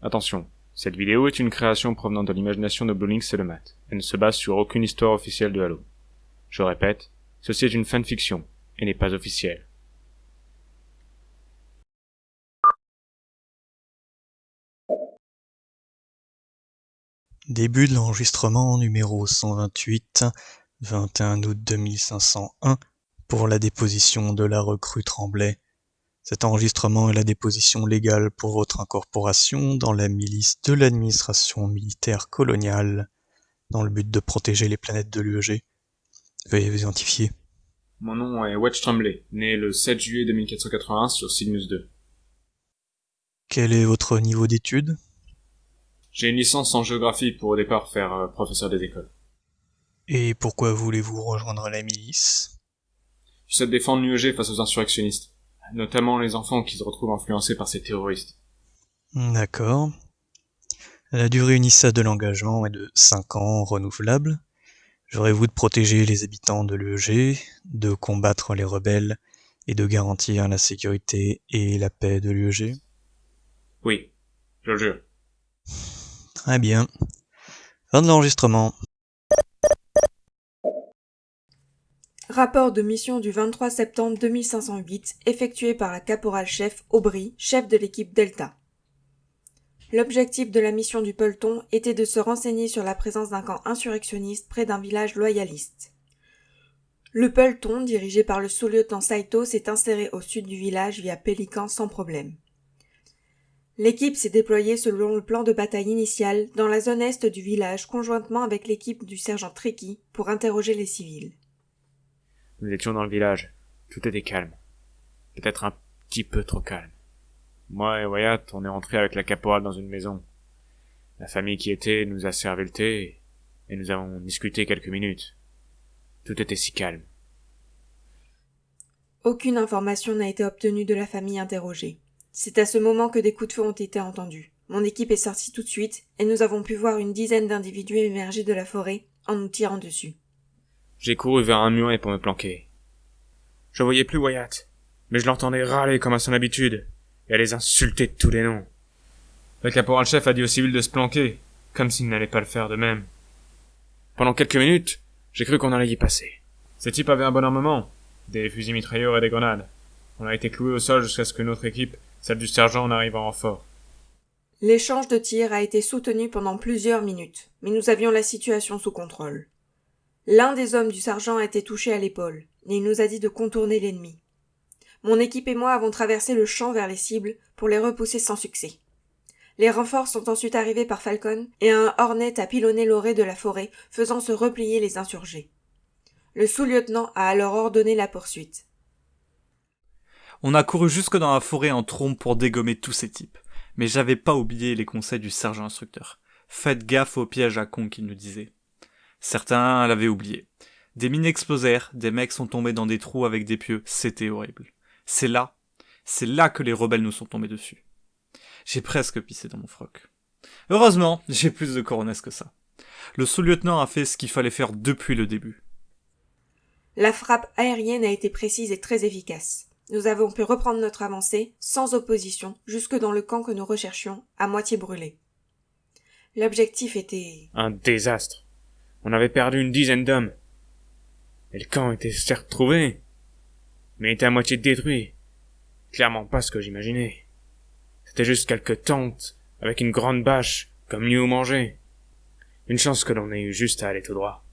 Attention, cette vidéo est une création provenant de l'imagination de Blue Lynx et le mat. Elle ne se base sur aucune histoire officielle de Halo. Je répète, ceci est une fanfiction, et n'est pas officielle. Début de l'enregistrement numéro 128, 21 août 2501, pour la déposition de la recrue Tremblay. Cet enregistrement est la déposition légale pour votre incorporation dans la milice de l'administration militaire coloniale, dans le but de protéger les planètes de l'UEG. Veuillez vous identifier. Mon nom est Wedge Tremblay, né le 7 juillet 2481 sur Cygnus 2. Quel est votre niveau d'études J'ai une licence en géographie pour au départ faire euh, professeur des écoles. Et pourquoi voulez-vous rejoindre la milice? J'essaie de défendre l'UEG face aux insurrectionnistes, notamment les enfants qui se retrouvent influencés par ces terroristes. D'accord. La durée unissale de l'engagement est de 5 ans renouvelable. J'aurais-vous de protéger les habitants de l'UEG, de combattre les rebelles et de garantir la sécurité et la paix de l'UEG Oui, je le jure. Très bien. Fin de l'enregistrement. Rapport de mission du 23 septembre 2508 effectué par la caporal-chef Aubry, chef de l'équipe Delta. L'objectif de la mission du peloton était de se renseigner sur la présence d'un camp insurrectionniste près d'un village loyaliste. Le peloton, dirigé par le sous-lieutenant Saito, s'est inséré au sud du village via Pélican sans problème. L'équipe s'est déployée selon le plan de bataille initial dans la zone est du village conjointement avec l'équipe du sergent Tricky pour interroger les civils. Nous étions dans le village. Tout était calme. Peut-être un petit peu trop calme. Moi et Wyatt, on est rentrés avec la caporale dans une maison. La famille qui était nous a servi le thé et nous avons discuté quelques minutes. Tout était si calme. Aucune information n'a été obtenue de la famille interrogée. C'est à ce moment que des coups de feu ont été entendus. Mon équipe est sortie tout de suite et nous avons pu voir une dizaine d'individus émerger de la forêt en nous tirant dessus. J'ai couru vers un muret pour me planquer. Je voyais plus Wyatt, mais je l'entendais râler comme à son habitude et à les insulter de tous les noms. Le caporal-chef a dit aux civils de se planquer, comme s'ils n'allaient pas le faire de même. Pendant quelques minutes, j'ai cru qu'on allait y passer. Ces types avaient un bon armement, des fusils mitrailleurs et des grenades. On a été cloués au sol jusqu'à ce que notre équipe, celle du sergent, en arrive en renfort. L'échange de tirs a été soutenu pendant plusieurs minutes, mais nous avions la situation sous contrôle. L'un des hommes du sergent a été touché à l'épaule, et il nous a dit de contourner l'ennemi. Mon équipe et moi avons traversé le champ vers les cibles pour les repousser sans succès. Les renforts sont ensuite arrivés par Falcon et un Hornet a pilonné l'orée de la forêt, faisant se replier les insurgés. Le sous-lieutenant a alors ordonné la poursuite. On a couru jusque dans la forêt en trompe pour dégommer tous ces types. Mais j'avais pas oublié les conseils du sergent instructeur. Faites gaffe aux pièges à con qu'il nous disait. Certains l'avaient oublié. Des mines explosèrent, des mecs sont tombés dans des trous avec des pieux, c'était horrible. C'est là, c'est là que les rebelles nous sont tombés dessus. J'ai presque pissé dans mon froc. Heureusement, j'ai plus de coronesse que ça. Le sous-lieutenant a fait ce qu'il fallait faire depuis le début. La frappe aérienne a été précise et très efficace. Nous avons pu reprendre notre avancée, sans opposition, jusque dans le camp que nous recherchions, à moitié brûlé. L'objectif était... Un désastre. On avait perdu une dizaine d'hommes. Et le camp était certes trouvé, mais était à moitié détruit. Clairement pas ce que j'imaginais. C'était juste quelques tentes, avec une grande bâche, comme lieu où manger. Une chance que l'on ait eu juste à aller tout droit.